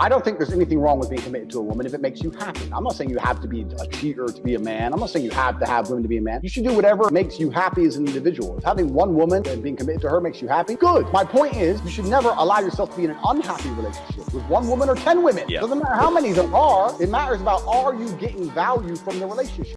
I don't think there's anything wrong with being committed to a woman if it makes you happy. I'm not saying you have to be a cheater to be a man. I'm not saying you have to have women to be a man. You should do whatever makes you happy as an individual. If having one woman and being committed to her makes you happy, good. My point is, you should never allow yourself to be in an unhappy relationship with one woman or 10 women. Yeah. Doesn't matter how many there are. It matters about are you getting value from the relationship.